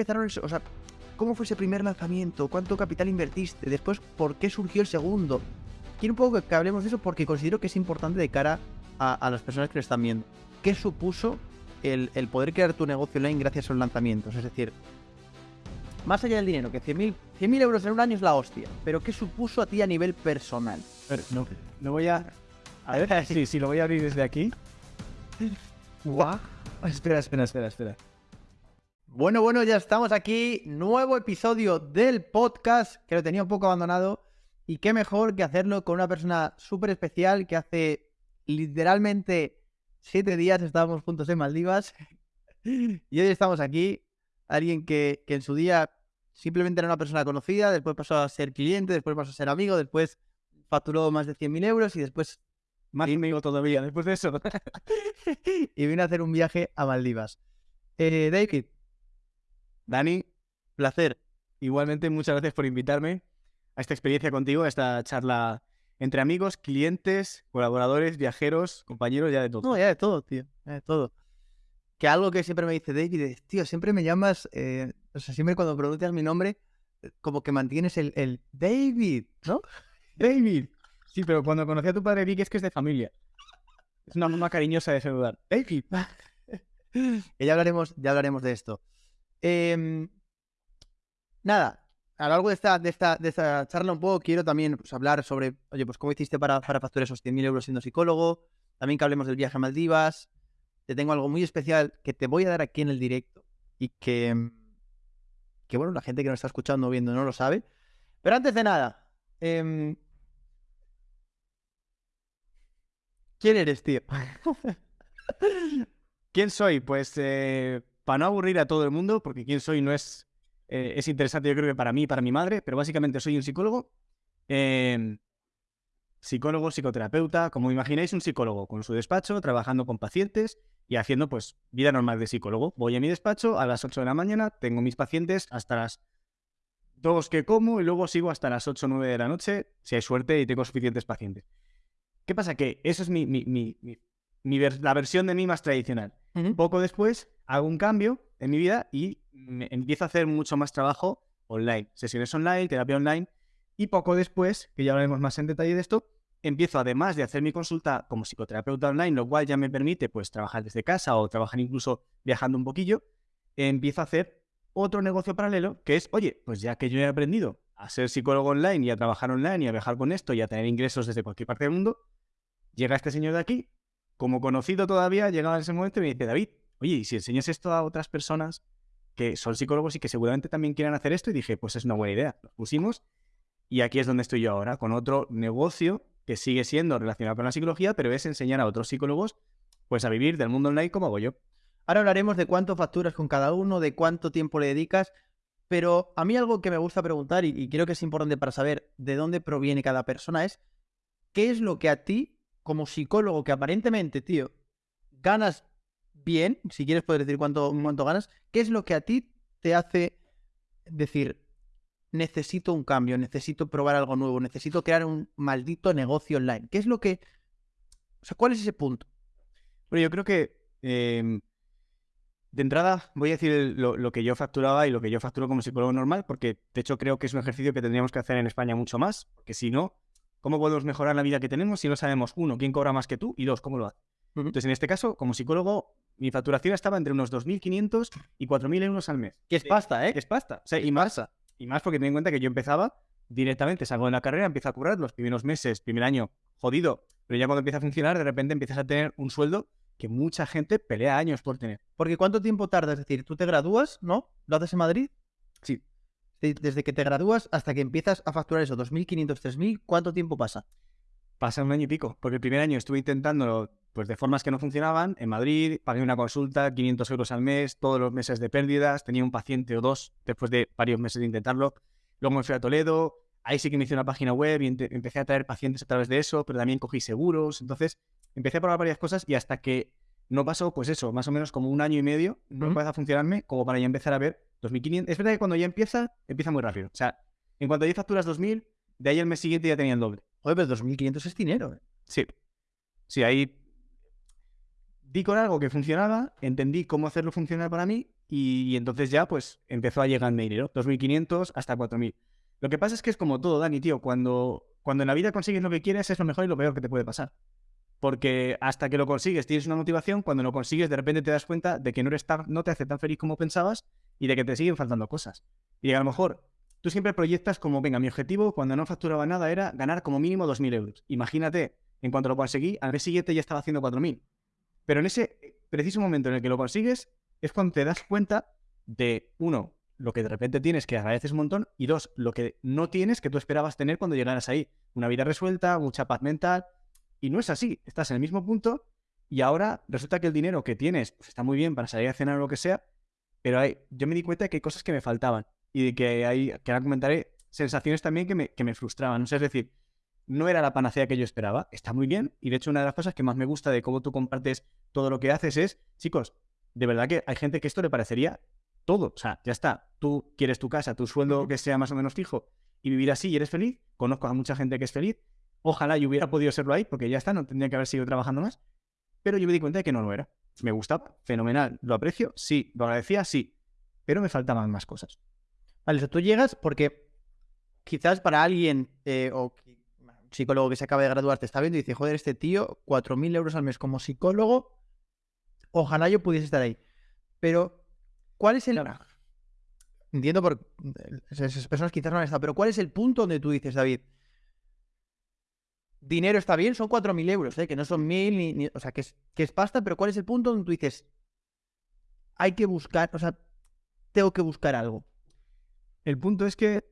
empezaron eso? O sea, ¿cómo fue ese primer lanzamiento? ¿Cuánto capital invertiste? Después, ¿por qué surgió el segundo? Quiero un poco que hablemos de eso porque considero que es importante de cara a, las personas que lo están viendo. ¿Qué supuso el, poder crear tu negocio online gracias a los lanzamientos? Es decir, más allá del dinero, que 100.000 euros en un año es la hostia, pero ¿qué supuso a ti a nivel personal? no, no voy a... A ver, sí, sí, lo voy a abrir desde aquí. Guau. Espera, espera, espera, espera. Bueno, bueno, ya estamos aquí. Nuevo episodio del podcast que lo tenía un poco abandonado. Y qué mejor que hacerlo con una persona súper especial que hace literalmente siete días estábamos juntos en Maldivas. Y hoy estamos aquí. Alguien que, en su día simplemente era una persona conocida, después pasó a ser cliente, después pasó a ser amigo, después facturó más de 100.000 euros y después... Más amigo todavía, después de eso. y vino a hacer un viaje a Maldivas. Eh, David. Dani, placer. Igualmente, muchas gracias por invitarme a esta experiencia contigo, a esta charla entre amigos, clientes, colaboradores, viajeros, compañeros, ya de todo. No, ya de todo, tío, ya de todo. Que algo que siempre me dice David es, tío, siempre me llamas, eh, o sea, siempre cuando pronuncias mi nombre, eh, como que mantienes el, el David, ¿no? David. Sí, pero cuando conocí a tu padre vi que es que es de familia. Es una forma cariñosa de saludar. David. ya hablaremos, ya hablaremos de esto. Em, nada, a lo largo de esta, de esta, de esta charla un poco quiero también pues, hablar sobre, oye, pues cómo hiciste para, para facturar esos 100.000 euros siendo psicólogo. También que hablemos del viaje a Maldivas. Te tengo algo muy especial que te voy a dar aquí en el directo y que, que bueno, la gente que nos está escuchando o viendo no lo sabe. Pero antes de nada, em, ¿quién eres, tío? ¿Quién soy? Pues eh, para no aburrir a todo el mundo, porque quién soy no es eh, es interesante, yo creo que para mí y para mi madre, pero básicamente soy un psicólogo. Em, psicólogo, psicoterapeuta, como imagináis, un psicólogo con su despacho, trabajando con pacientes y haciendo pues vida normal de psicólogo. Voy a mi despacho a las 8 de la mañana, tengo mis pacientes hasta las 2 que como y luego sigo hasta las 8 o 9 de la noche, si hay suerte y tengo suficientes pacientes. ¿Qué pasa? Que eso es mi, la versión de mí más tradicional. Poco después hago un cambio en mi vida y empiezo a hacer mucho más trabajo online, sesiones online, terapia online, y poco después, que ya hablaremos más en detalle de esto, empiezo además de hacer mi consulta como psicoterapeuta online, lo cual ya me permite pues trabajar desde casa o trabajar incluso viajando un poquillo, empiezo a hacer otro negocio paralelo que es, oye, pues ya que yo he aprendido a ser psicólogo online y a trabajar online y a viajar con esto y a tener ingresos desde cualquier parte del mundo, llega este señor de aquí, como conocido todavía, llegaba en ese momento y me dice, David, oye, ¿y si enseñas esto a otras personas que son psicólogos y que seguramente también quieran hacer esto? Y dije, pues es una buena idea. Lo pusimos y aquí es donde estoy yo ahora, con otro negocio que sigue siendo relacionado con la psicología, pero es enseñar a otros psicólogos pues a vivir del mundo online como hago yo. Ahora hablaremos de cuánto facturas con cada uno, de cuánto tiempo le dedicas, pero a mí algo que me gusta preguntar y, y creo que es importante para saber de dónde proviene cada persona es, ¿qué es lo que a ti, como psicólogo, que aparentemente, tío, ganas bien, si quieres poder decir cuánto, cuánto ganas, ¿qué es lo que a ti te hace decir, necesito un cambio, necesito probar algo nuevo, necesito crear un maldito negocio online? ¿Qué es lo que... O sea, ¿cuál es ese punto? Bueno, yo creo que... Em, de entrada, voy a decir lo, que yo facturaba y lo que yo facturo como psicólogo normal, porque de hecho creo que es un ejercicio que tendríamos que hacer en España mucho más, porque si no, ¿cómo podemos mejorar la vida que tenemos si no sabemos, uno, quién cobra más que tú y dos, cómo lo hace? Entonces, en este caso, como psicólogo, mi facturación estaba entre unos 2.500 y 4.000 euros al mes. Que es pasta, ¿eh? es pasta. O sea, y más, y más porque ten en cuenta que yo empezaba directamente, salgo de la carrera, empiezo a curar los primeros meses, primer año, jodido. Pero ya cuando empieza a funcionar, de repente empiezas a tener un sueldo que mucha gente pelea años por tener. Porque ¿cuánto tiempo tarda? Es decir, tú te gradúas, ¿no? ¿Lo haces en Madrid? Sí. Desde que te gradúas hasta que empiezas a facturar eso, 2.500, 3.000, ¿cuánto tiempo pasa? Pasa un año y pico, porque el primer año estuve intentándolo pues de formas que no funcionaban. En Madrid pagué una consulta, 500 euros al mes, todos los meses de pérdidas, tenía un paciente o dos después de varios meses de intentarlo. Luego me fui a Toledo, ahí sí que me hice una página web y empecé a traer pacientes a través de eso, pero también cogí seguros. Entonces empecé a probar varias cosas y hasta que no pasó, pues eso, más o menos como un año y medio, no empezó a funcionarme como para ya empezar a ver 2.500. Es verdad que cuando ya empieza, empieza muy rápido. O sea, en cuanto ya facturas 2.000, de ahí al mes siguiente ya tenía el doble. Oye, pero 2.500 es dinero. ¿eh? Sí. Sí, ahí di con algo que funcionaba, entendí cómo hacerlo funcionar para mí y, entonces ya pues empezó a llegarme dinero, 2.500 hasta 4.000. Lo que pasa es que es como todo, Dani, tío, cuando, cuando en la vida consigues lo que quieres es lo mejor y lo peor que te puede pasar. Porque hasta que lo consigues tienes una motivación, cuando lo consigues de repente te das cuenta de que no, eres tan, no te hace tan feliz como pensabas y de que te siguen faltando cosas. Y a lo mejor tú siempre proyectas como, venga, mi objetivo cuando no facturaba nada era ganar como mínimo 2.000 euros. Imagínate, en cuanto lo conseguí, al mes siguiente ya estaba haciendo 4.000. Pero en ese preciso momento en el que lo consigues es cuando te das cuenta de, uno, lo que de repente tienes que agradeces un montón y dos, lo que no tienes que tú esperabas tener cuando llegaras ahí. Una vida resuelta, mucha paz mental, y no es así, estás en el mismo punto y ahora resulta que el dinero que tienes pues, está muy bien para salir a cenar o lo que sea, pero hay, yo me di cuenta de que hay cosas que me faltaban y de que hay, que ahora comentaré, sensaciones también que me, que me frustraban. es decir, no era la panacea que yo esperaba, está muy bien y de hecho una de las cosas que más me gusta de cómo tú compartes todo lo que haces es, chicos, de verdad que hay gente que esto le parecería todo, o sea, ya está, tú quieres tu casa, tu sueldo que sea más o menos fijo y vivir así y eres feliz, conozco a mucha gente que es feliz Ojalá yo hubiera podido serlo ahí, porque ya está, no tendría que haber seguido trabajando más. Pero yo me di cuenta de que no lo era. Me gustaba, fenomenal. ¿Lo aprecio? Sí. ¿Lo agradecía? Sí. Pero me faltaban más cosas. Vale, o sea, tú llegas porque quizás para alguien eh, o psicólogo que se acaba de graduar te está viendo y dice, joder, este tío, 4.000 euros al mes como psicólogo, ojalá yo pudiese estar ahí. Pero, ¿cuál es el... Entiendo por... Esas personas quizás no han estado, pero ¿cuál es el punto donde tú dices, David, dinero está bien, son 4.000 euros, ¿eh? que no son 1.000, ni, o sea, que es, que es pasta, pero ¿cuál es el punto donde tú dices, hay que buscar, o sea, tengo que buscar algo? El punto es que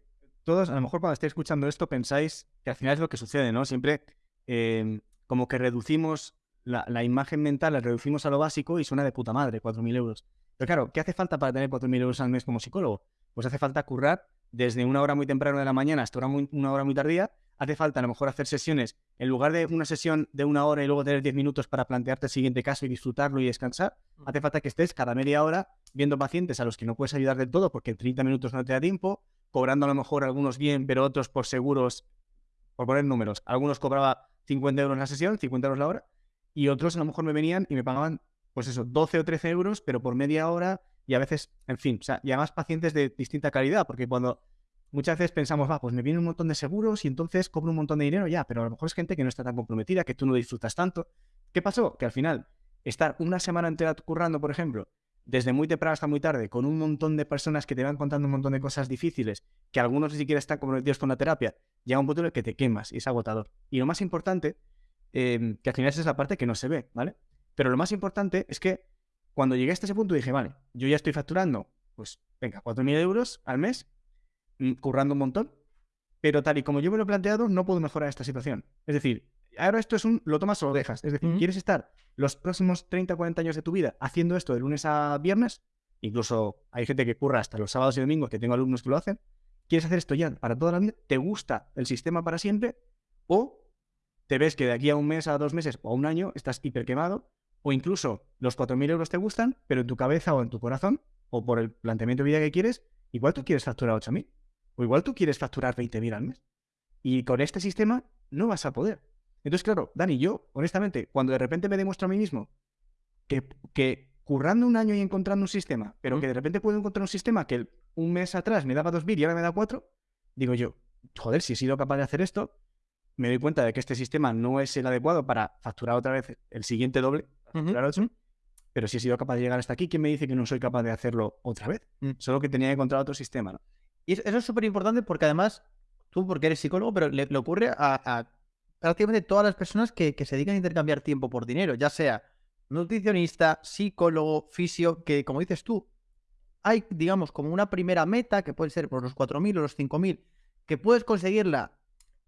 todos, a lo mejor cuando estéis escuchando esto, pensáis que al final es lo que sucede, ¿no? Siempre em, como que reducimos la, la, imagen mental, la reducimos a lo básico y suena de puta madre, 4.000 euros. Pero claro, ¿qué hace falta para tener 4.000 euros al mes como psicólogo? Pues hace falta currar desde una hora muy temprana de la mañana hasta una hora muy tardía hace falta a lo mejor hacer sesiones, en lugar de una sesión de una hora y luego tener 10 minutos para plantearte el siguiente caso y disfrutarlo y descansar, mm. hace falta que estés cada media hora viendo pacientes a los que no puedes ayudar del todo porque en 30 minutos no te da tiempo, cobrando a lo mejor algunos bien, pero otros por seguros, por poner números. Algunos cobraba 50 euros la sesión, 50 euros la hora, y otros a lo mejor me venían y me pagaban, pues eso, 12 o 13 euros, pero por media hora y a veces, en fin, o sea, y además pacientes de distinta calidad, porque cuando muchas veces pensamos, va, pues me viene un montón de seguros y entonces cobro un montón de dinero ya, pero a lo mejor es gente que no está tan comprometida, que tú no disfrutas tanto. ¿Qué pasó? Que al final, estar una semana entera currando, por ejemplo, desde muy temprano hasta muy tarde, con un montón de personas que te van contando un montón de cosas difíciles, que algunos ni siquiera están comprometidos con la terapia, llega un punto en el que te quemas y es agotador. Y lo más importante, em, que al final esa es la parte que no se ve, ¿vale? Pero lo más importante es que cuando llegué hasta ese punto dije, vale, yo ya estoy facturando, pues venga, 4.000 euros al mes, Mm, currando un montón, pero tal y como yo me lo he planteado, no puedo mejorar esta situación. Es decir, ahora esto es un lo tomas o lo dejas. Es decir, ¿quieres estar los próximos 30, 40 años de tu vida haciendo esto de lunes a viernes? Incluso hay gente que curra hasta los sábados y domingos, que tengo alumnos que lo hacen. ¿Quieres hacer esto ya para toda la vida? ¿Te gusta el sistema para siempre? ¿O te ves que de aquí a un mes, a dos meses o a un año estás hiper quemado? ¿O incluso los 4.000 euros te gustan, pero en tu cabeza o en tu corazón, o por el planteamiento de vida que quieres, igual tú quieres facturar 8.000? O igual tú quieres facturar 20.000 al mes. Y con este sistema no vas a poder. Entonces, claro, Dani, yo, honestamente, cuando de repente me demuestro a mí mismo que, que currando un año y encontrando un sistema, pero que de repente puedo encontrar un sistema que un mes atrás me daba 2.000 y ahora me da 4, digo yo, joder, si he sido capaz de hacer esto, me doy cuenta de que este sistema no es el adecuado para facturar otra vez el siguiente doble, pero si he sido capaz de llegar hasta aquí, ¿quién me dice que no soy capaz de hacerlo otra vez? Mm. Solo que tenía que encontrar otro sistema, ¿no? Y eso es súper importante porque además, tú porque eres psicólogo, pero le, ocurre a, prácticamente todas las personas que, se dedican a intercambiar tiempo por dinero, ya sea nutricionista, psicólogo, fisio, que como dices tú, hay, digamos, como una primera meta, que puede ser por los 4.000 o los 5.000, que puedes conseguirla,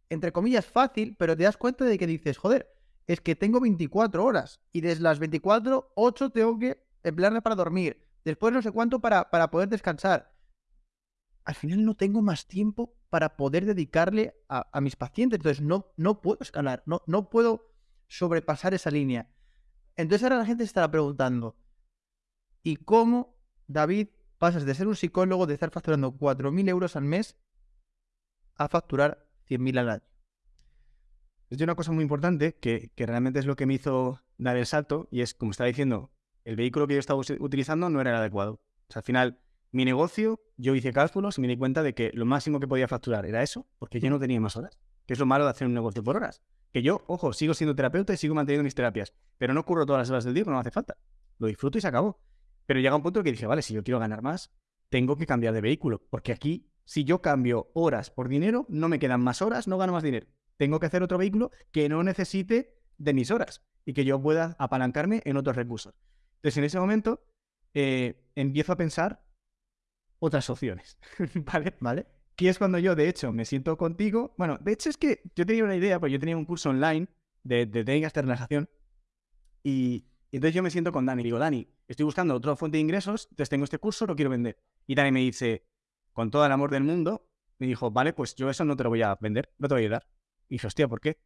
entre comillas, fácil, pero te das cuenta de que dices, joder, es que tengo 24 horas y desde las 24, 8 tengo que emplearme para dormir, después no sé cuánto para, para poder descansar al final no tengo más tiempo para poder dedicarle a, mis pacientes. Entonces no, no puedo escalar, no, no puedo sobrepasar esa línea. Entonces ahora la gente se estará preguntando, ¿y cómo, David, pasas de ser un psicólogo, de estar facturando 4.000 euros al mes, a facturar 100.000 al año? Es una cosa muy importante que, que realmente es lo que me hizo dar el salto y es, como estaba diciendo, el vehículo que yo estaba utilizando no era el adecuado. O sea, al final, mi negocio, yo hice cálculos y me di cuenta de que lo máximo que podía facturar era eso, porque yo no tenía más horas. Que es lo malo de hacer un negocio por horas. Que yo, ojo, sigo siendo terapeuta y sigo manteniendo mis terapias, pero no curro todas las horas del día, no me hace falta. Lo disfruto y se acabó. Pero llega un punto que dije, vale, si yo quiero ganar más, tengo que cambiar de vehículo, porque aquí, si yo cambio horas por dinero, no me quedan más horas, no gano más dinero. Tengo que hacer otro vehículo que no necesite de mis horas y que yo pueda apalancarme en otros recursos. Entonces, en ese momento, eh, empiezo a pensar otras opciones, ¿vale? ¿Vale? Que es cuando yo, de hecho, me siento contigo. Bueno, de hecho es que yo tenía una idea, pues yo tenía un curso online de, de técnicas de relajación y, entonces yo me siento con Dani digo, Dani, estoy buscando otra fuente de ingresos, entonces tengo este curso, lo quiero vender. Y Dani me dice, con todo el amor del mundo, me dijo, vale, pues yo eso no te lo voy a vender, no te voy a ayudar. Y dije, hostia, ¿por qué?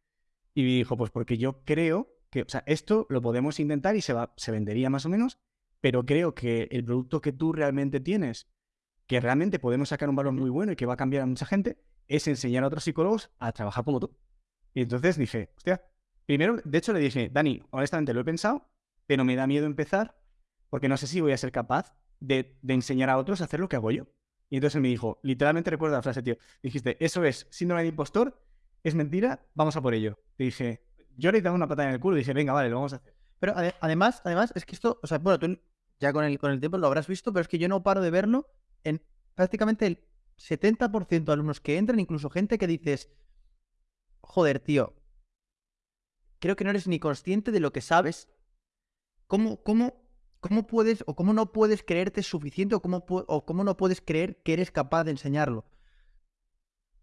Y me dijo, pues porque yo creo que, o sea, esto lo podemos intentar y se, va, se vendería más o menos, pero creo que el producto que tú realmente tienes, que realmente podemos sacar un valor muy bueno y que va a cambiar a mucha gente, es enseñar a otros psicólogos a trabajar como tú. Y entonces dije, hostia, primero, de hecho le dije, Dani, honestamente lo he pensado, pero me da miedo empezar porque no sé si voy a ser capaz de, enseñar a otros a hacer lo que hago yo. Y entonces él me dijo, literalmente recuerdo la frase, tío, dijiste, eso es síndrome de impostor, es mentira, vamos a por ello. Te dije, yo le he dado una patada en el culo y dije, venga, vale, lo vamos a hacer. Pero además, además, es que esto, o sea, bueno, tú ya con el, con el tiempo lo habrás visto, pero es que yo no paro de verlo en prácticamente el 70% de alumnos que entran, incluso gente que dices, joder, tío, creo que no eres ni consciente de lo que sabes. ¿Cómo, cómo, cómo puedes o cómo no puedes creerte suficiente o cómo, o cómo no puedes creer que eres capaz de enseñarlo?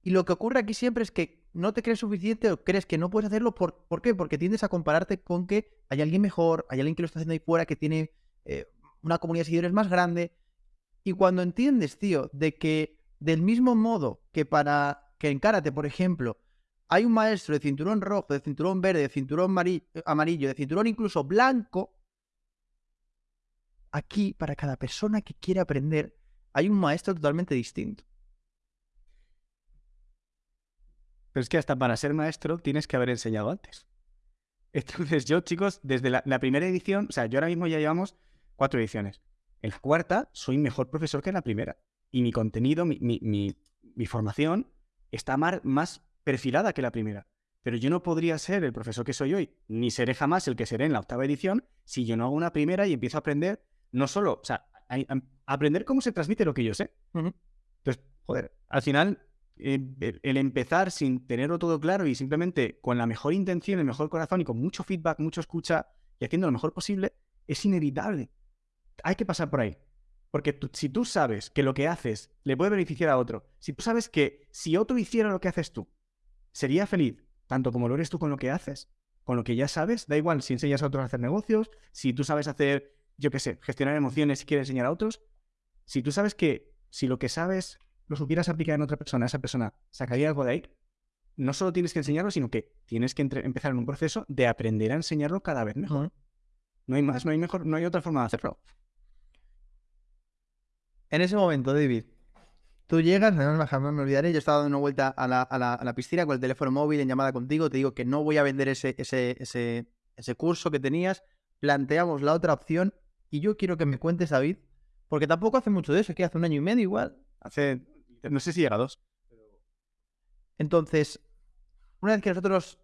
Y lo que ocurre aquí siempre es que no te crees suficiente o crees que no puedes hacerlo. ¿Por, ¿por qué? Porque tiendes a compararte con que hay alguien mejor, hay alguien que lo está haciendo ahí fuera, que tiene eh, una comunidad de seguidores más grande. Y cuando entiendes, tío, de que del mismo modo que para que en karate, por ejemplo, hay un maestro de cinturón rojo, de cinturón verde, de cinturón amarillo, de cinturón incluso blanco, aquí para cada persona que quiere aprender hay un maestro totalmente distinto. Pero es que hasta para ser maestro tienes que haber enseñado antes. Entonces yo, chicos, desde la, primera edición, o sea, yo ahora mismo ya llevamos cuatro ediciones. En la cuarta soy mejor profesor que en la primera. Y mi contenido, mi, mi, formación está más perfilada que la primera. Pero yo no podría ser el profesor que soy hoy, ni seré jamás el que seré en la octava edición, si yo no hago una primera y empiezo a aprender, no solo, o sea, a, aprender cómo se transmite lo que yo sé. Entonces, joder, al final eh, el empezar sin tenerlo todo claro y simplemente con la mejor intención, el mejor corazón y con mucho feedback, mucho escucha y haciendo lo mejor posible, es inevitable. Hay que pasar por ahí. Porque si tú sabes que lo que haces le puede beneficiar a otro, si tú sabes que si otro hiciera lo que haces tú, sería feliz, tanto como lo eres tú con lo que haces, con lo que ya sabes, da igual si enseñas a otros a hacer negocios, si tú sabes hacer, yo qué sé, gestionar emociones y quieres enseñar a otros, si tú sabes que si lo que sabes lo supieras aplicar en otra persona, esa persona sacaría algo de ahí, no solo tienes que enseñarlo, sino que tienes que empezar en un proceso de aprender a enseñarlo cada vez mejor. No hay más, no hay mejor, no hay otra forma de hacerlo. En ese momento, David, tú llegas, no jamás me olvidaré, yo estaba dando una vuelta a la, piscina con el teléfono móvil en llamada contigo, te digo que no voy a vender ese, ese, ese, ese curso que tenías, planteamos la otra opción y yo quiero que me cuentes, David, porque tampoco hace mucho de eso, que hace un año y medio igual. Hace no sé si llega a dos. Entonces, una vez que nosotros,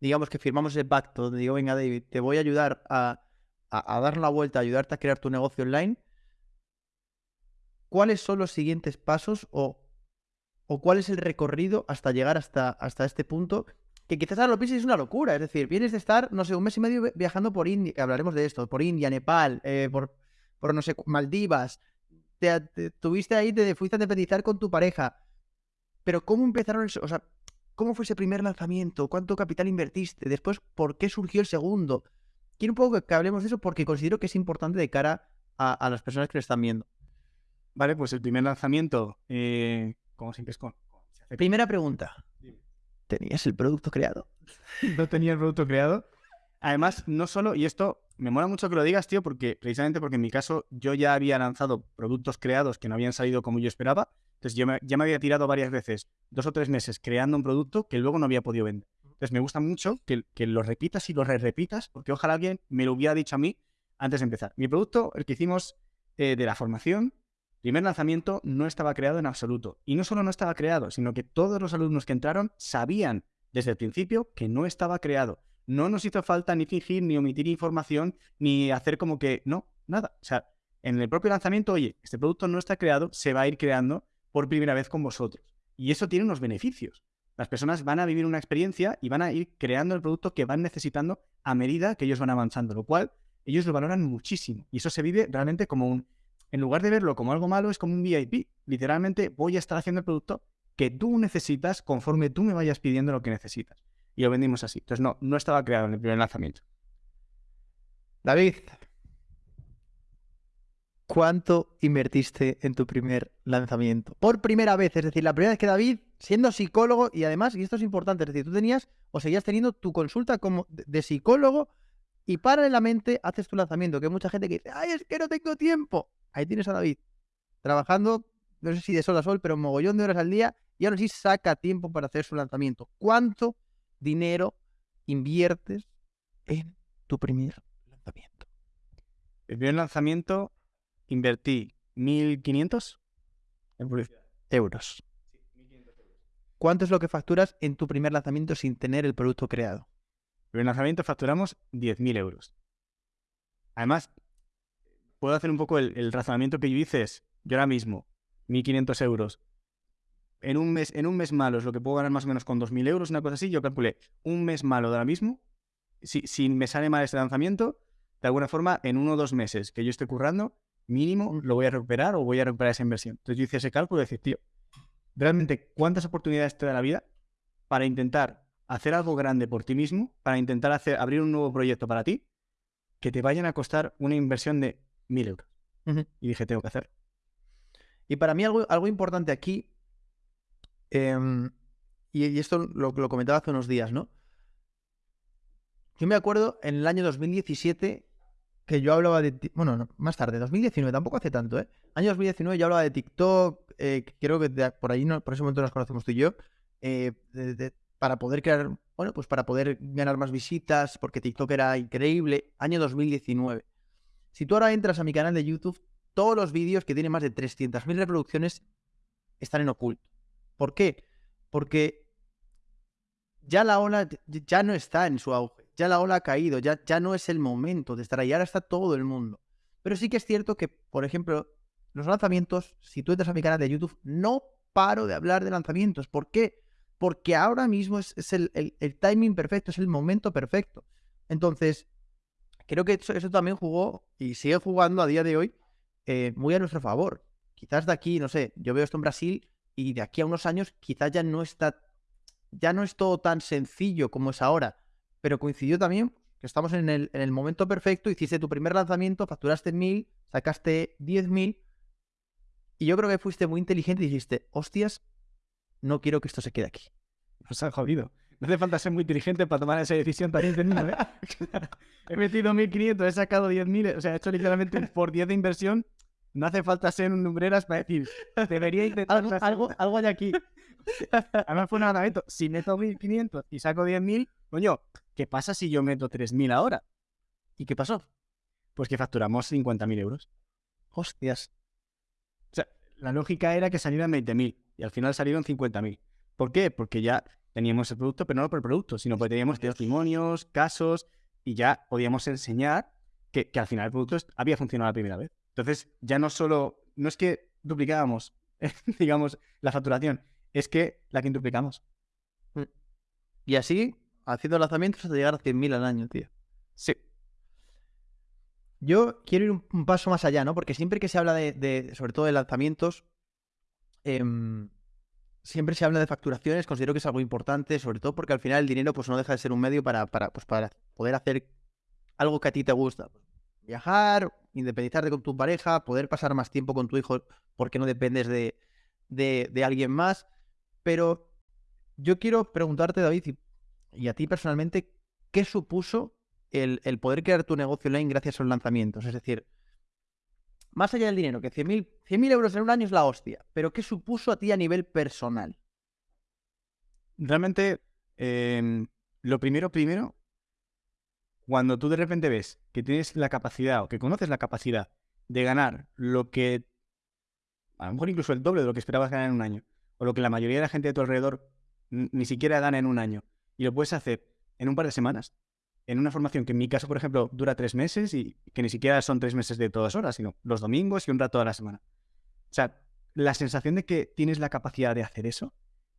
digamos que firmamos el pacto, donde digo, venga David, te voy a ayudar a, dar la vuelta, a ayudarte a crear tu negocio online, ¿cuáles son los siguientes pasos o, o cuál es el recorrido hasta llegar hasta, hasta este punto? Que quizás ahora lo pienses es una locura, es decir, vienes de estar, no sé, un mes y medio viajando por India, hablaremos de esto, por India, Nepal, eh, por, por, no sé, Maldivas, te, tuviste ahí, te fuiste a independizar con tu pareja. Pero ¿cómo empezaron? o sea, ¿cómo fue ese primer lanzamiento? ¿Cuánto capital invertiste? Después, ¿por qué surgió el segundo? Quiero un poco que hablemos de eso porque considero que es importante de cara a, las personas que lo están viendo. Vale, pues el primer lanzamiento, eh, ¿cómo siempre es con? Primera pregunta. ¿Tenías el producto creado? no tenía el producto creado. Además, no solo, y esto me mola mucho que lo digas, tío, porque precisamente porque en mi caso yo ya había lanzado productos creados que no habían salido como yo esperaba. Entonces yo ya me había tirado varias veces, dos o tres meses, creando un producto que luego no había podido vender. Entonces me gusta mucho que, que lo repitas y lo re repitas, porque ojalá alguien me lo hubiera dicho a mí antes de empezar. Mi producto, el que hicimos eh, de la formación, primer lanzamiento no estaba creado en absoluto. Y no solo no estaba creado, sino que todos los alumnos que entraron sabían desde el principio que no estaba creado. No nos hizo falta ni fingir, ni omitir información, ni hacer como que no, nada. O sea, en el propio lanzamiento, oye, este producto no está creado, se va a ir creando por primera vez con vosotros. Y eso tiene unos beneficios. Las personas van a vivir una experiencia y van a ir creando el producto que van necesitando a medida que ellos van avanzando, lo cual ellos lo valoran muchísimo. Y eso se vive realmente como un, en lugar de verlo como algo malo, es como un VIP. Literalmente voy a estar haciendo el producto que tú necesitas conforme tú me vayas pidiendo lo que necesitas. Y lo vendimos así. Entonces, no, no estaba creado en el primer lanzamiento. David, ¿cuánto invertiste en tu primer lanzamiento? Por primera vez, es decir, la primera vez que David, siendo psicólogo, y además, y esto es importante, es decir, tú tenías o seguías teniendo tu consulta como de psicólogo y paralelamente haces tu lanzamiento, que hay mucha gente que dice, ay, es que no tengo tiempo. Ahí tienes a David, trabajando, no sé si de sol a sol, pero un mogollón de horas al día, y ahora sí saca tiempo para hacer su lanzamiento. ¿Cuánto dinero inviertes en tu primer lanzamiento? El primer lanzamiento invertí 1.500 en publicidad. Euros. ¿Cuánto es lo que facturas en tu primer lanzamiento sin tener el producto creado? El primer lanzamiento facturamos 10.000 euros. Además, puedo hacer un poco el, razonamiento que yo hice es, yo ahora mismo, 1.500 euros, en un, mes, en un mes malo es lo que puedo ganar más o menos con 2.000 euros, una cosa así, yo calculé un mes malo de ahora mismo, si, si me sale mal este lanzamiento, de alguna forma, en uno o dos meses que yo esté currando, mínimo lo voy a recuperar o voy a recuperar esa inversión. Entonces yo hice ese cálculo y decir, tío, realmente, ¿cuántas oportunidades te da la vida para intentar hacer algo grande por ti mismo, para intentar hacer, abrir un nuevo proyecto para ti, que te vayan a costar una inversión de mil euros? Y dije, tengo que hacer. Y para mí algo, algo importante aquí, em, y, esto lo, lo comentaba hace unos días, ¿no? Yo me acuerdo en el año 2017 que yo hablaba de. Bueno, más tarde, 2019, tampoco hace tanto, ¿eh? Año 2019 yo hablaba de TikTok, eh, creo que por ahí, no, por ese momento nos conocemos tú y yo, eh, para poder crear, bueno, pues para poder ganar más visitas, porque TikTok era increíble. Año 2019. Si tú ahora entras a mi canal de YouTube, todos los vídeos que tienen más de 300.000 reproducciones están en oculto. ¿Por qué? Porque ya la ola ya no está en su auge ya la ola ha caído, ya, ya no es el momento de estar ahí, ahora está todo el mundo. Pero sí que es cierto que, por ejemplo, los lanzamientos, si tú entras a mi canal de YouTube, no paro de hablar de lanzamientos. ¿Por qué? Porque ahora mismo es, el, timing perfecto, es el momento perfecto. Entonces, creo que eso, también jugó y sigue jugando a día de hoy eh, muy a nuestro favor. Quizás de aquí, no sé, yo veo esto en Brasil y de aquí a unos años quizás ya no está, ya no es todo tan sencillo como es ahora pero coincidió también que estamos en el, en el momento perfecto, hiciste tu primer lanzamiento, facturaste mil, sacaste diez mil, y yo creo que fuiste muy inteligente y dijiste, hostias, no quiero que esto se quede aquí. Nos han jodido. No hace falta ser muy inteligente para tomar esa decisión tan ¿eh? he metido 1.500, he sacado 10.000, o sea, he hecho literalmente por 10 de inversión. No hace falta ser un numbreras para decir, debería intentar... algo, algo, algo hay aquí. Además fue un lanzamiento. Si meto 1.500 y saco 10.000, coño, ¿Qué pasa si yo meto 3.000 ahora? ¿Y qué pasó? Pues que facturamos 50.000 euros. Hostias. O sea, la lógica era que salieran 20.000 y al final salieron 50.000. ¿Por qué? Porque ya teníamos el producto, pero no por el producto, sino porque teníamos testimonios, casos y ya podíamos enseñar que, al final el producto había funcionado la primera vez. Entonces, ya no solo, no es que duplicábamos, digamos, la facturación, es que la quintuplicamos. Mm. Y así haciendo lanzamientos hasta llegar a 100.000 al año, tío. Sí. Yo quiero ir un, paso más allá, ¿no? Porque siempre que se habla de, sobre todo de lanzamientos, em, siempre se habla de facturaciones, considero que es algo importante, sobre todo porque al final el dinero pues no deja de ser un medio para, para, pues, para poder hacer algo que a ti te gusta. Viajar, independizarte con tu pareja, poder pasar más tiempo con tu hijo porque no dependes de, de, de alguien más. Pero yo quiero preguntarte, David, y a ti personalmente, ¿qué supuso el, poder crear tu negocio online gracias a los lanzamientos? Es decir, más allá del dinero, que 100.000 euros en un año es la hostia, pero ¿qué supuso a ti a nivel personal? Realmente, em, lo primero, primero, cuando tú de repente ves que tienes la capacidad o que conoces la capacidad de ganar lo que, a lo mejor incluso el doble de lo que esperabas ganar en un año, o lo que la mayoría de la gente de tu alrededor ni siquiera gana en un año, y lo puedes hacer en un par de semanas, en una formación que en mi caso, por ejemplo, dura tres meses y que ni siquiera son tres meses de todas horas, sino los domingos y un rato a la semana. O sea, la sensación de que tienes la capacidad de hacer eso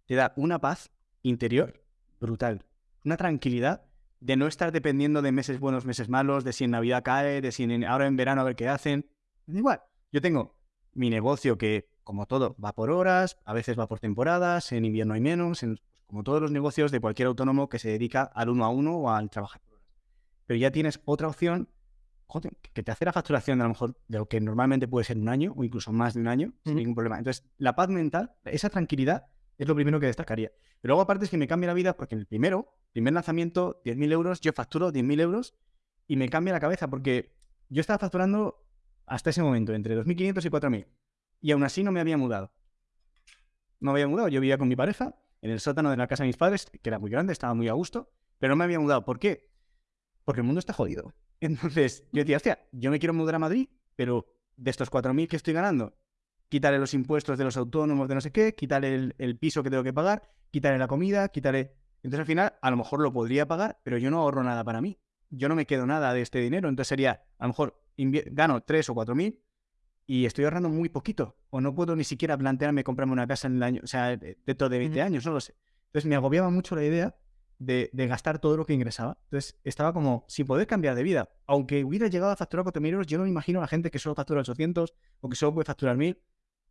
te da una paz interior brutal, una tranquilidad de no estar dependiendo de meses buenos, meses malos, de si en Navidad cae, de si en, ahora en verano a ver qué hacen. Igual. Yo tengo mi negocio que, como todo, va por horas, a veces va por temporadas, en invierno hay menos, como todos los negocios de cualquier autónomo que se dedica al uno a uno o al trabajar. Pero ya tienes otra opción que te hace la facturación a lo mejor de lo que normalmente puede ser un año o incluso más de un año, sin ningún problema. Entonces, la paz mental, esa tranquilidad, es lo primero que destacaría. Pero luego, aparte, es que me cambia la vida porque en el primero, primer lanzamiento, 10.000 euros, yo facturo 10.000 euros y me cambia la cabeza porque yo estaba facturando hasta ese momento entre 2.500 y 4.000 y aún así no me había mudado. No me había mudado, yo vivía con mi pareja en el sótano de la casa de mis padres, que era muy grande, estaba muy a gusto, pero no me había mudado. ¿Por qué? Porque el mundo está jodido. Entonces yo decía, hostia, yo me quiero mudar a Madrid, pero de estos 4.000 que estoy ganando, quitaré los impuestos de los autónomos, de no sé qué, quitaré el, piso que tengo que pagar, quitaré la comida, quitaré... Entonces al final a lo mejor lo podría pagar, pero yo no ahorro nada para mí. Yo no me quedo nada de este dinero. Entonces sería, a lo mejor gano 3 o 4 mil y estoy ahorrando muy poquito. O no puedo ni siquiera plantearme comprarme una casa en el año, o sea, dentro de 20 años, no lo sé. Entonces me agobiaba mucho la idea de, gastar todo lo que ingresaba. Entonces estaba como sin poder cambiar de vida. Aunque hubiera llegado a facturar 4.000 euros, yo no me imagino a la gente que solo factura 800 o que solo puede facturar 1.000.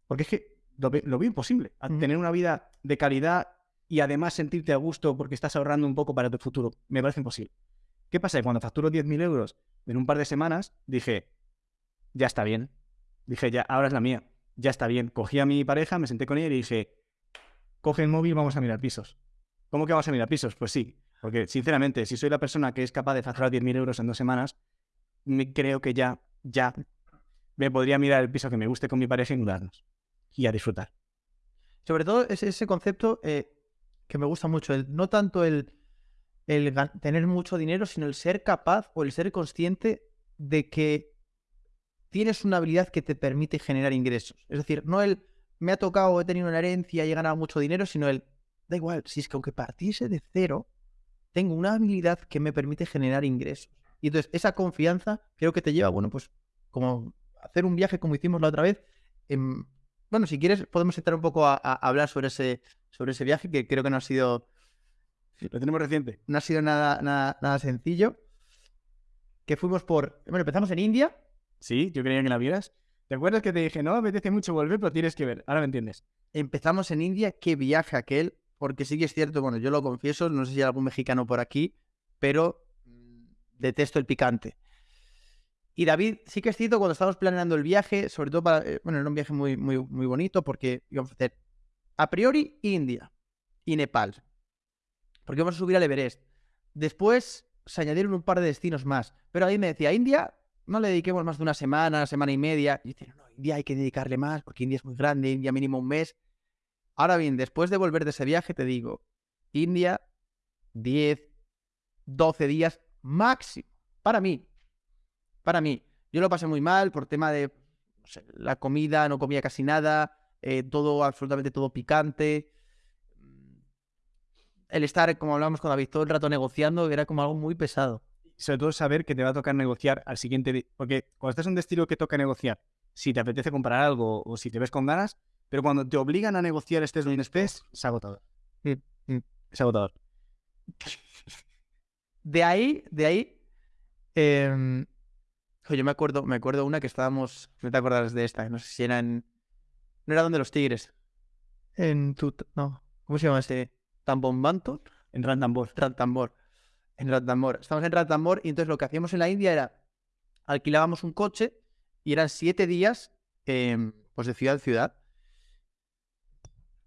Porque es que lo, veo imposible. Tener una vida de calidad y además sentirte a gusto porque estás ahorrando un poco para tu futuro. Me parece imposible. ¿Qué pasa? Cuando facturo 10.000 euros en un par de semanas, dije, ya está bien. Dije, ya, ahora es la mía. Ya está bien. Cogí a mi pareja, me senté con ella y dije, coge el móvil, vamos a mirar pisos. ¿Cómo que vamos a mirar pisos? Pues sí. Porque, sinceramente, si soy la persona que es capaz de facturar 10.000 euros en dos semanas, me creo que ya, ya me podría mirar el piso que me guste con mi pareja y mudarnos. Y a disfrutar. Sobre todo ese, concepto eh, que me gusta mucho, el, no tanto el, el tener mucho dinero, sino el ser capaz o el ser consciente de que tienes una habilidad que te permite generar ingresos. Es decir, no el me ha tocado, he tenido una herencia y he ganado mucho dinero, sino el da igual, si es que aunque partiese de cero, tengo una habilidad que me permite generar ingresos. Y entonces esa confianza creo que te lleva, bueno, pues como hacer un viaje como hicimos la otra vez. Em, bueno, si quieres podemos entrar un poco a, hablar sobre ese, sobre ese viaje que creo que no ha sido... lo tenemos reciente. No ha sido nada, nada, nada sencillo. Que fuimos por... Bueno, empezamos en India. Sí, yo creía que la vieras. ¿Te acuerdas que te dije, no, apetece mucho volver, pero tienes que ver? Ahora me entiendes. Empezamos en India, qué viaje aquel, porque sí que es cierto, bueno, yo lo confieso, no sé si hay algún mexicano por aquí, pero mm, detesto el picante. Y David, sí que es cierto, cuando estábamos planeando el viaje, sobre todo para, eh, bueno, era un viaje muy, muy, muy bonito porque íbamos a hacer a priori India y Nepal, porque íbamos a subir al Everest. Después se añadieron un par de destinos más, pero ahí me decía, India no le dediquemos más de una semana, semana y media. Y dice, no, India hay que dedicarle más porque India es muy grande, India mínimo un mes. Ahora bien, después de volver de ese viaje, te digo, India, 10, 12 días máximo. Para mí. Para mí. Yo lo pasé muy mal por tema de la comida, no comía casi nada, eh, todo, absolutamente todo picante. El estar, como hablábamos con David, todo el rato negociando, era como algo muy pesado sobre todo saber que te va a tocar negociar al siguiente día. Porque cuando estás en un destino que toca negociar, si te apetece comprar algo o si te ves con ganas, pero cuando te obligan a negociar estés donde estés, es agotador. Es agotador. De ahí, de ahí. Eh, yo me acuerdo, me acuerdo una que estábamos. No te acordarás de esta, no sé si era en. No era donde los tigres. En tu. No. ¿Cómo se llama ese? ¿Tambombanto? En Rantambor. Rantambor. En Ranthambore. Estamos en Ranthambore y entonces lo que hacíamos en la India era alquilábamos un coche y eran siete días em, pues de ciudad a ciudad.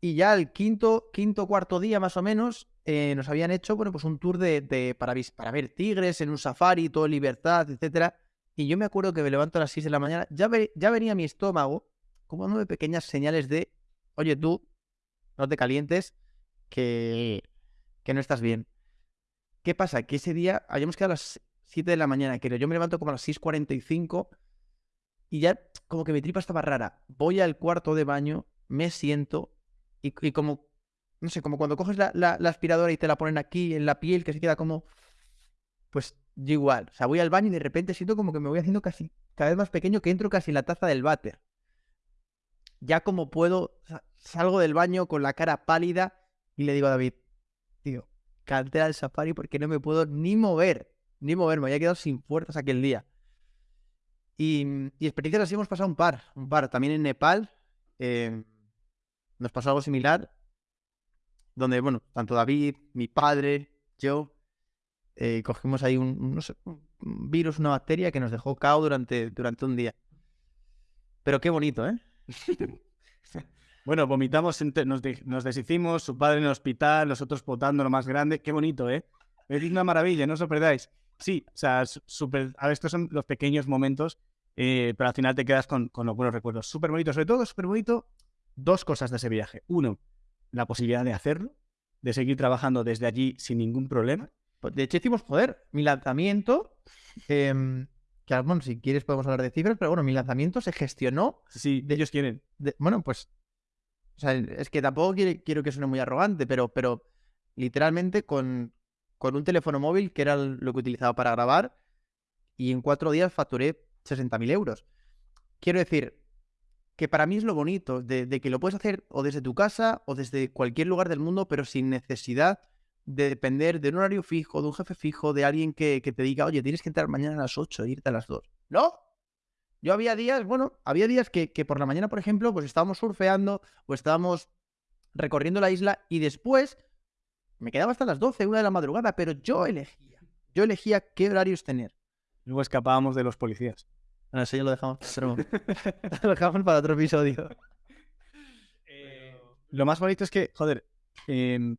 Y ya el quinto, quinto, cuarto día más o menos eh, nos habían hecho bueno, pues un tour de, para, para, ver tigres en un safari, todo libertad, etcétera. Y yo me acuerdo que me levanto a las 6 de la mañana, ya, ya venía mi estómago como de pequeñas señales de, oye tú, no te calientes, que, que no estás bien. ¿Qué pasa? Que ese día habíamos quedado a las 7 de la mañana, que yo me levanto como a las 6.45 y ya como que mi tripa estaba rara. Voy al cuarto de baño, me siento y, como, no sé, como cuando coges la, la- la aspiradora y te la ponen aquí en la piel, que se queda como... Pues yo igual. O sea, voy al baño y de repente siento como que me voy haciendo casi cada vez más pequeño, que entro casi en la taza del váter. Ya como puedo, sa- salgo del baño con la cara pálida y le digo a David, tío, cancela el safari porque no me puedo ni mover, ni mover, me había quedado sin fuerzas aquel día. Y, y experiencias así hemos pasado un par, un par. También en Nepal eh, nos pasó algo similar, donde, bueno, tanto David, mi padre, yo, eh, cogimos ahí un, un- no sé, un un virus, una bacteria que nos dejó cao durante, durante un día. Pero qué bonito, ¿eh? Bueno, vomitamos, nos, de- nos deshicimos, su padre en el hospital, nosotros potando lo más grande. Qué bonito, ¿eh? Es una maravilla, no os lo perdáis. Sí, o sea, su- súper. A ver, estos son los pequeños momentos, eh, pero al final te quedas con, con los buenos recuerdos. Súper bonito, sobre todo, súper bonito. Dos cosas de ese viaje. Uno, la posibilidad de hacerlo, de seguir trabajando desde allí sin ningún problema. Pues, De hecho, hicimos, joder, mi lanzamiento. em, que, bueno, si quieres podemos hablar de cifras, pero bueno, mi lanzamiento se gestionó. Si ellos quieren. de- bueno, pues. O sea, es que tampoco quiere- quiero que suene muy arrogante, pero, pero literalmente con, con un teléfono móvil, que era lo que utilizaba para grabar, y en cuatro días facturé 60.000 euros. Quiero decir que para mí es lo bonito de, que lo puedes hacer o desde tu casa o desde cualquier lugar del mundo, pero sin necesidad de depender de un horario fijo, de un jefe fijo, de alguien que, que te diga, oye, tienes que entrar mañana a las 8 e irte a las 2. ¿No? Yo había días, bueno, había días que, que por la mañana, por ejemplo, pues estábamos surfeando o estábamos recorriendo la isla y después me quedaba hasta las 12, una de la madrugada, pero yo elegía. Yo elegía qué horarios tener. Luego escapábamos de los policías. Bueno, eso ya lo dejamos, para otro- lo dejamos para otro episodio. Lo más bonito es que, joder, em,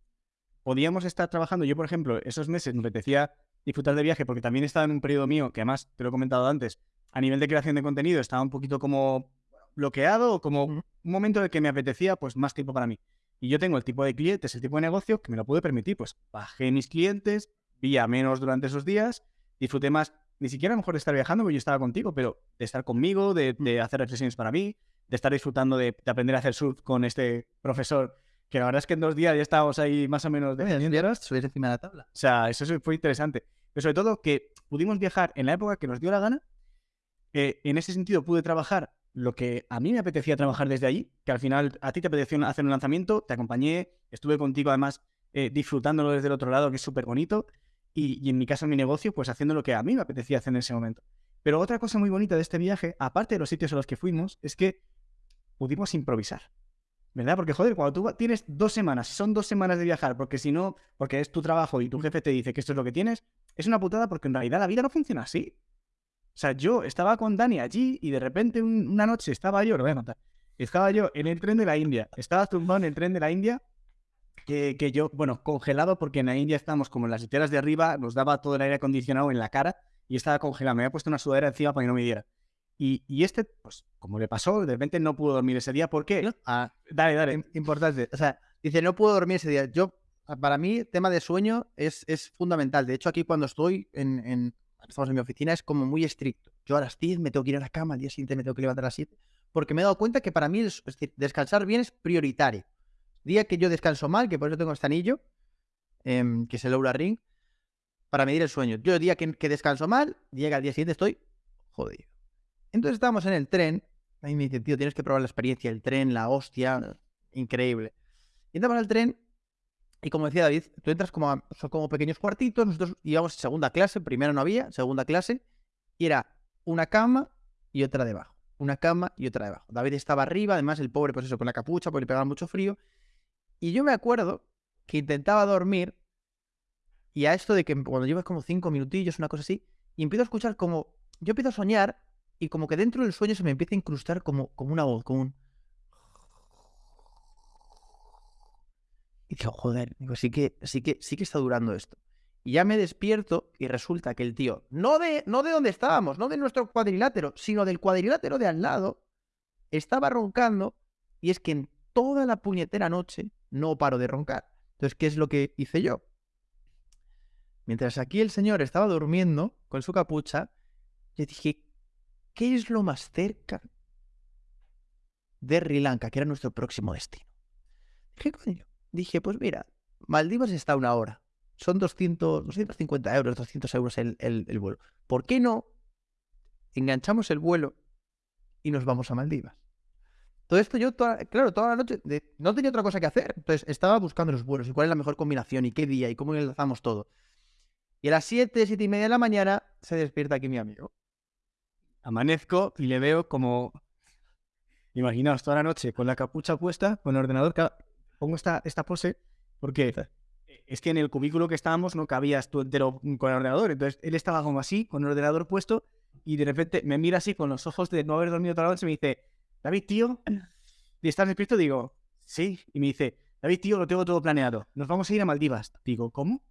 podíamos estar trabajando. Yo, por ejemplo, esos meses me apetecía disfrutar de viaje porque también estaba en un periodo mío, que además te lo he comentado antes, a nivel de creación de contenido estaba un poquito como bloqueado o como un momento en el que me apetecía pues más tiempo para mí. Y yo tengo el tipo de clientes, el tipo de negocio que me lo puede permitir. Pues bajé mis clientes, vi a menos durante esos días, disfruté más, ni siquiera a lo mejor de estar viajando, porque yo estaba contigo, pero de estar conmigo, de, de hacer reflexiones para mí, de estar disfrutando de, de aprender a hacer surf con este profesor, que la verdad es que en dos días ya estábamos ahí más o menos de... Subir encima de la tabla. O sea, eso fue interesante. Pero sobre todo que pudimos viajar en la época que nos dio la gana. Eh, en ese sentido pude trabajar lo que a mí me apetecía trabajar desde allí, que al final a ti te apeteció hacer un lanzamiento, te acompañé, estuve contigo además eh, disfrutándolo desde el otro lado, que es súper bonito, y, y en mi caso, en mi negocio, pues haciendo lo que a mí me apetecía hacer en ese momento. Pero otra cosa muy bonita de este viaje, aparte de los sitios a los que fuimos, es que pudimos improvisar. ¿Verdad? Porque, joder, cuando tú tienes dos semanas, son dos semanas de viajar, porque si no, porque es tu trabajo y tu jefe te dice que esto es lo que tienes, es una putada porque en realidad la vida no funciona así. O sea, yo estaba con Dani allí y de repente un- una noche estaba yo, lo voy a contar, estaba yo en el tren de la India, estaba tumbado en el tren de la India, que, que yo, bueno, congelado porque en la India estábamos como en las literas de arriba, nos daba todo el aire acondicionado en la cara y estaba congelado, me había puesto una sudadera encima para que no me diera. Y, y este, pues, como le pasó, de repente no pudo dormir ese día. ¿Por qué? Ah, dale, dale. Im- Importante. O sea, dice, no puedo dormir ese día. Yo, para mí, el tema de sueño es, es fundamental. De hecho, aquí cuando estoy en, en- estamos en mi oficina, es como muy estricto. Yo a las 10 me tengo que ir a la cama, al día siguiente me tengo que levantar a las 7, porque me he dado cuenta que para mí, es, es decir, descansar bien es prioritario. Día que yo descanso mal, que por eso tengo este anillo, em, que es el Oura Ring, para medir el sueño. Yo el día que, que descanso mal, llega al día siguiente, estoy jodido. Entonces estábamos en el tren, a mí me dice, tío, tienes que probar la experiencia, el tren, la hostia, increíble. Y entramos al tren y como decía David, tú entras como a- son como pequeños cuartitos, nosotros íbamos en segunda clase, primero no había, segunda clase, y era una cama y otra debajo. Una cama y otra debajo. David estaba arriba, además el pobre, pues eso, con la capucha, porque le pegaba mucho frío. Y yo me acuerdo que intentaba dormir y a esto de que cuando llevas como cinco minutillos, una cosa así, y empiezo a escuchar como, yo empiezo a soñar y como que dentro del sueño se me empieza a incrustar como, como una voz, como un... Y digo, joder, digo, sí que, sí que, sí que está durando esto. Y ya me despierto y resulta que el tío, no de, no de donde estábamos, no de nuestro cuadrilátero, sino del cuadrilátero de al lado, estaba roncando y es que en toda la puñetera noche no paro de roncar. Entonces, ¿qué es lo que hice yo? Mientras aquí el señor estaba durmiendo con su capucha, yo dije, ¿qué es lo más cerca de Sri Lanka, que era nuestro próximo destino? Dije, coño, dije, pues mira, Maldivas está una hora. Son 200, 250 euros, 200 euros el, el vuelo. ¿Por qué no enganchamos el vuelo y nos vamos a Maldivas? Todo esto yo, claro, toda la noche no tenía otra cosa que hacer. Entonces estaba buscando los vuelos y cuál es la mejor combinación y qué día y cómo enlazamos todo. Y a las 7, 7 y media de la mañana se despierta aquí mi amigo. Amanezco y le veo como. Imaginaos toda la noche con la capucha puesta, con el ordenador. Pongo esta, esta pose porque es que en el cubículo que estábamos no cabías tú entero con el ordenador. Entonces él estaba como así, con el ordenador puesto, y de repente me mira así con los ojos de no haber dormido toda la noche y me dice: David, tío, ¿y estás despierto? Digo, sí. Y me dice, David, tío, lo tengo todo planeado. Nos vamos a ir a Maldivas. Digo, ¿cómo?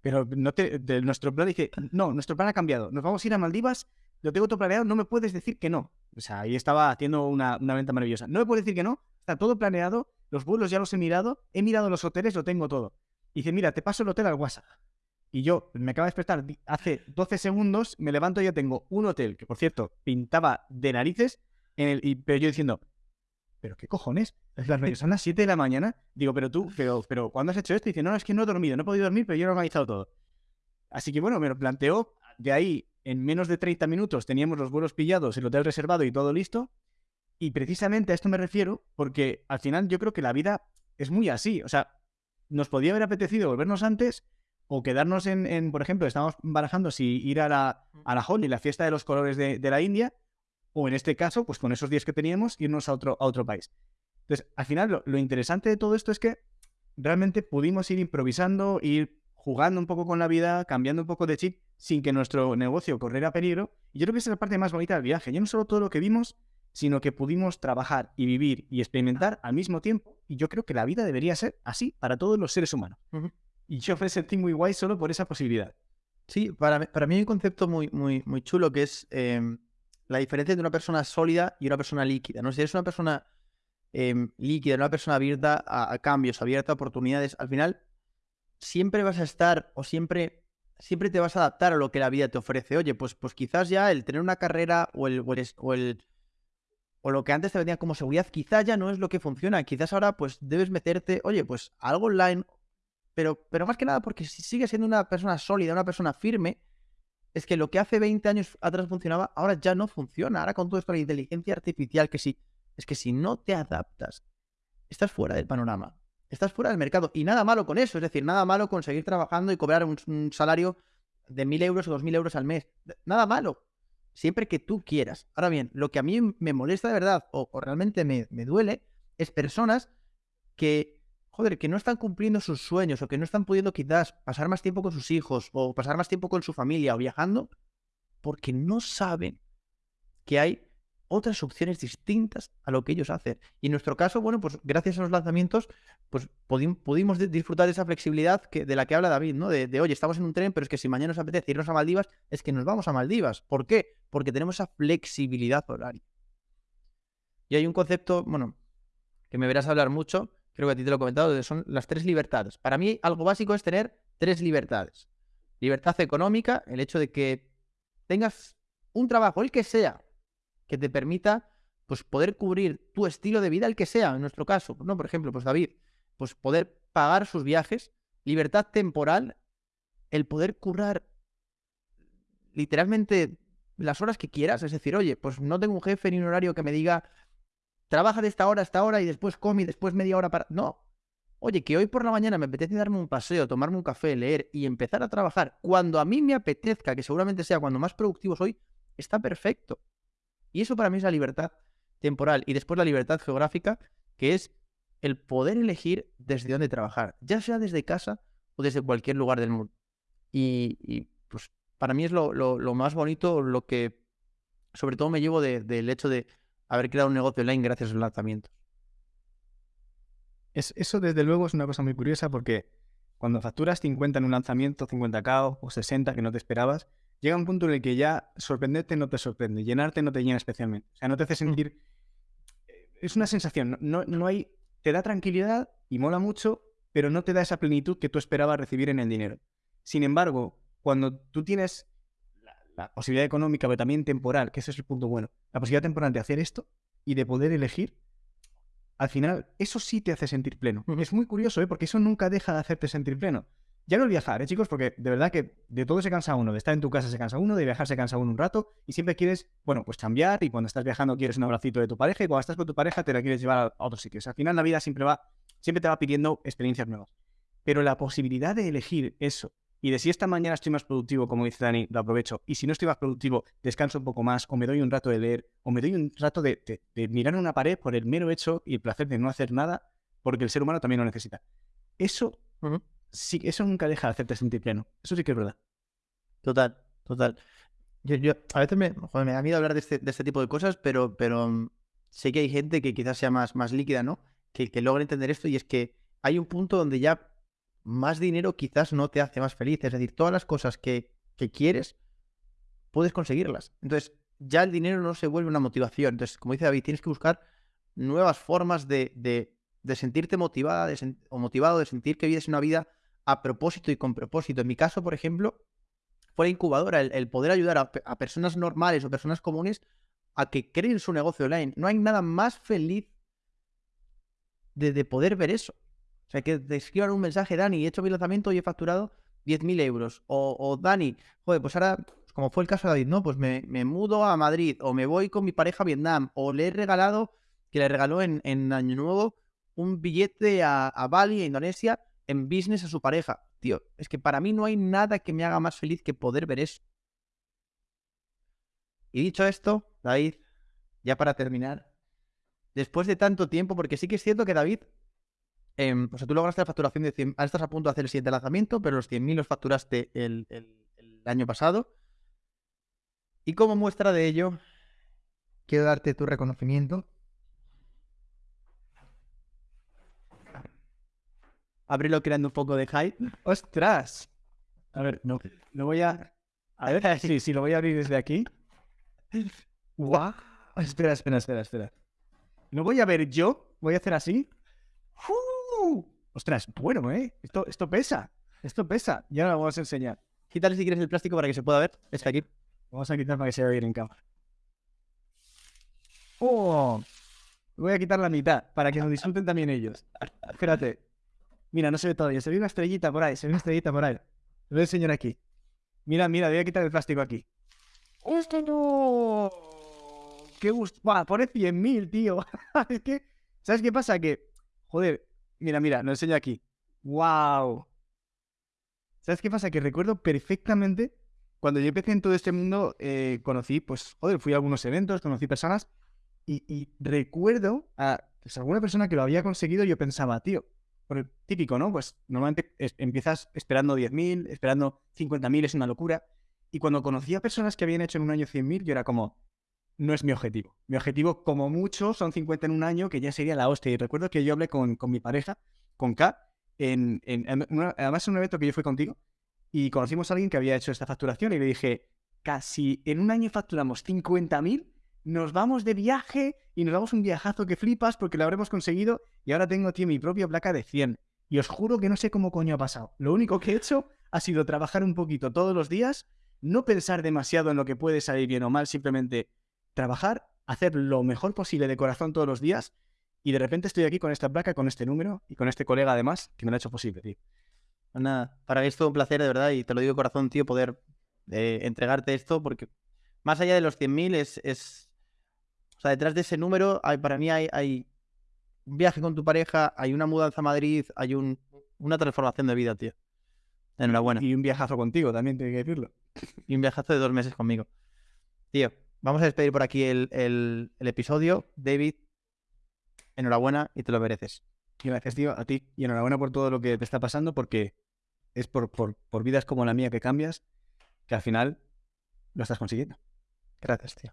Pero no te, de nuestro plan dice, no, nuestro plan ha cambiado. Nos vamos a ir a Maldivas, lo tengo todo planeado, no me puedes decir que no. O sea, ahí estaba haciendo una, una venta maravillosa. No me puedes decir que no, está todo planeado, los vuelos ya los he mirado, he mirado los hoteles, lo tengo todo. Y dice, mira, te paso el hotel al WhatsApp. Y yo me acabo de despertar hace 12 segundos, me levanto y ya tengo un hotel que, por cierto, pintaba de narices y, pero yo diciendo, ¿pero qué cojones? Son las 7 de la mañana. Digo, pero tú, pero, pero ¿cuándo has hecho esto? Y dice, no, es que no he dormido, no he podido dormir, pero yo he organizado todo. Así que bueno, me lo planteó. De ahí, en menos de 30 minutos, teníamos los vuelos pillados, el hotel reservado y todo listo. Y precisamente a esto me refiero porque al final yo creo que la vida es muy así. O sea, nos podía haber apetecido volvernos antes o quedarnos en, por ejemplo, estamos barajando si ir a la, a la Holi, la fiesta de los colores de, de la India, o en este caso, pues con esos días que teníamos, irnos a otro, a otro país. Entonces, al final, lo, interesante de todo esto es que realmente pudimos ir improvisando, ir jugando un poco con la vida, cambiando un poco de chip, sin que nuestro negocio corriera peligro. Y yo creo que esa es la parte más bonita del viaje. Ya no solo todo lo que vimos, sino que pudimos trabajar y vivir y experimentar al mismo tiempo. Y yo creo que la vida debería ser así para todos los seres humanos. Y yo me sentí muy guay solo por esa posibilidad. Sí, para, para mí hay un concepto muy, muy, muy chulo que es em, la diferencia entre una persona sólida y una persona líquida. ¿no? Si eres una persona em, líquida, una persona abierta a, cambios, abierta a oportunidades, al final siempre vas a estar o siempre, siempre te vas a adaptar a lo que la vida te ofrece. Oye, pues, pues quizás ya el tener una carrera o el, o el, o lo que antes te venía como seguridad, quizás ya no es lo que funciona. Quizás ahora pues debes meterte, oye, pues algo online, pero, pero más que nada porque si sigues siendo una persona sólida, una persona firme, es que lo que hace 20 años atrás funcionaba, ahora ya no funciona. Ahora con de la inteligencia artificial, que sí, es que si no te adaptas, estás fuera del panorama, estás fuera del mercado. Y nada malo con eso, es decir, nada malo con seguir trabajando y cobrar un, salario de 1.000 euros o 2.000 euros al mes. Nada malo, siempre que tú quieras. Ahora bien, lo que a mí me molesta de verdad o, realmente me, me duele es personas que joder, que no están cumpliendo sus sueños o que no están pudiendo quizás pasar más tiempo con sus hijos o pasar más tiempo con su familia o viajando porque no saben que hay otras opciones distintas a lo que ellos hacen. Y en nuestro caso, bueno, pues gracias a los lanzamientos, pues pudimos disfrutar de esa flexibilidad que, de la que habla David, ¿no? De, de, oye, estamos en un tren, pero es que si mañana nos apetece irnos a Maldivas, es que nos vamos a Maldivas. ¿Por qué? Porque tenemos esa flexibilidad horaria. Y hay un concepto, bueno, que me verás hablar mucho, creo que a ti te lo he comentado, son las tres libertades. Para mí algo básico es tener tres libertades. Libertad económica, el hecho de que tengas un trabajo, el que sea, que te permita pues poder cubrir tu estilo de vida, el que sea, en nuestro caso, ¿no? Por ejemplo, pues David, pues poder pagar sus viajes, libertad temporal, el poder currar literalmente las horas que quieras, es decir, oye, pues no tengo un jefe ni un horario que me diga, trabaja de esta hora a esta hora y después come y después media hora para... No. Oye, que hoy por la mañana me apetece darme un paseo, tomarme un café, leer y empezar a trabajar cuando a mí me apetezca, que seguramente sea cuando más productivo soy, está perfecto. Y eso para mí es la libertad temporal. Y después la libertad geográfica, que es el poder elegir desde dónde trabajar, ya sea desde casa o desde cualquier lugar del mundo. Y, pues para mí es lo, más bonito, lo que sobre todo me llevo del hecho de haber creado un negocio online gracias a los lanzamientos. Es, eso desde luego es una cosa muy curiosa porque cuando facturas 50 en un lanzamiento, 50k o 60 que no te esperabas, llega un punto en el que ya sorprenderte no te sorprende, llenarte no te llena especialmente. O sea, no te hace mm. sentir... Es una sensación, no, no hay... Te da tranquilidad y mola mucho, pero no te da esa plenitud que tú esperabas recibir en el dinero. Sin embargo, cuando tú tienes la posibilidad económica, pero también temporal, que ese es el punto bueno. La posibilidad temporal de hacer esto y de poder elegir, al final, eso sí te hace sentir pleno. Es muy curioso, ¿eh? porque eso nunca deja de hacerte sentir pleno. Ya no el viajar, ¿eh, chicos? Porque de verdad que de todo se cansa uno. De estar en tu casa se cansa uno, de viajar se cansa uno un rato y siempre quieres, bueno, pues cambiar y cuando estás viajando quieres un abracito de tu pareja y cuando estás con tu pareja te la quieres llevar a otros sitios. Al final la vida siempre va, siempre te va pidiendo experiencias nuevas. Pero la posibilidad de elegir eso y de si esta mañana estoy más productivo, como dice Dani, lo aprovecho. Y si no estoy más productivo, descanso un poco más, o me doy un rato de leer, o me doy un rato de, mirar una pared por el mero hecho y el placer de no hacer nada, porque el ser humano también lo necesita. Eso, sí, eso nunca deja de hacerte sentir pleno. Eso sí que es verdad. Total, total. Yo, a veces me, me da miedo hablar de este, de este tipo de cosas, pero, pero mm, sé que hay gente que quizás sea más, más líquida, ¿no? Que, que logra entender esto y es que hay un punto donde ya más dinero quizás no te hace más feliz. Es decir, todas las cosas que, quieres, puedes conseguirlas. Entonces, ya el dinero no se vuelve una motivación. Entonces, como dice David, tienes que buscar nuevas formas de, de, sentirte motivada o motivado, de sentir que vives una vida a propósito y con propósito. En mi caso, por ejemplo, fue la incubadora, el, poder ayudar a, personas normales o personas comunes a que creen su negocio online. No hay nada más feliz de, de poder ver eso. Sea, que te escriban un mensaje, Dani, he hecho mi lanzamiento y he facturado 10.000 euros. O, Dani, joder, pues ahora, como fue el caso de David, ¿no? Pues me, mudo a Madrid o me voy con mi pareja a Vietnam o le he regalado, que le regaló en, Año Nuevo, un billete a, a Bali, a Indonesia, en business a su pareja. Tío, es que para mí no hay nada que me haga más feliz que poder ver eso. Y dicho esto, David, ya para terminar, después de tanto tiempo, porque sí que es cierto que David Em, o sea, tú lograste la facturación de 100, ahora estás a punto de hacer el siguiente lanzamiento, pero los 100.000 los facturaste el, año pasado. Y como muestra de ello, quiero darte tu reconocimiento. Abrilo creando un poco de hype. ¡Ostras! A ver, no, lo voy a... A ver, sí, sí, lo voy a abrir desde aquí. ¡Guau! Espera, espera, espera, espera. Lo voy a ver yo. Voy a hacer así. Ostras, bueno, ¿eh? Esto, esto pesa. Esto pesa. Ya lo vamos a enseñar. Quítale si quieres el plástico para que se pueda ver. Está aquí. Vamos a quitar para que se vea bien en cámara. ¡Oh! Voy a quitar la mitad para que lo disfruten también ellos. Espérate. Mira, no se ve todavía. Se ve una estrellita por ahí. Se ve una estrellita por ahí. Lo voy a enseñar aquí. Mira, mira, voy a quitar el plástico aquí. ¡Este no! ¡Qué gusto! Pone 100.000, tío. es que, ¿sabes qué pasa? Que, joder, Mira, mira, lo enseño aquí. ¡Wow! ¿Sabes qué pasa? Que recuerdo perfectamente cuando yo empecé en todo este mundo, eh, conocí, pues, joder, fui a algunos eventos, conocí personas y, recuerdo a pues, alguna persona que lo había conseguido. Yo pensaba, tío, por el típico, ¿no? Pues normalmente empiezas esperando 10.000, esperando 50.000, es una locura. Y cuando conocí a personas que habían hecho en un año 100.000, yo era como, no es mi objetivo. Mi objetivo, como mucho, son 50 en un año, que ya sería la hostia. Y recuerdo que yo hablé con, mi pareja, con K, en, además en un evento que yo fui contigo, y conocimos a alguien que había hecho esta facturación y le dije, casi en un año facturamos 50.000, nos vamos de viaje y nos damos un viajazo que flipas porque lo habremos conseguido y ahora tengo, tío, mi propia placa de 100. Y os juro que no sé cómo coño ha pasado. Lo único que he hecho ha sido trabajar un poquito todos los días, no pensar demasiado en lo que puede salir bien o mal, simplemente trabajar, hacer lo mejor posible de corazón todos los días y de repente estoy aquí con esta placa, con este número y con este colega además que me lo ha hecho posible, tío. Pues nada, para mí es todo un placer, de verdad, y te lo digo de corazón, tío, poder eh, entregarte esto, porque más allá de los 100.000 es, es... O sea, detrás de ese número, hay, para mí hay, hay un viaje con tu pareja, hay una mudanza a Madrid, hay un, una transformación de vida, tío. Enhorabuena. Y un viajazo contigo, también tengo que decirlo. Y un viajazo de dos meses conmigo. Tío, Vamos a despedir por aquí el, episodio. David, enhorabuena y te lo mereces. Gracias, tío, a ti. Y enhorabuena por todo lo que te está pasando, porque es por, por, por vidas como la mía que cambias, que al final lo estás consiguiendo. Gracias, tío.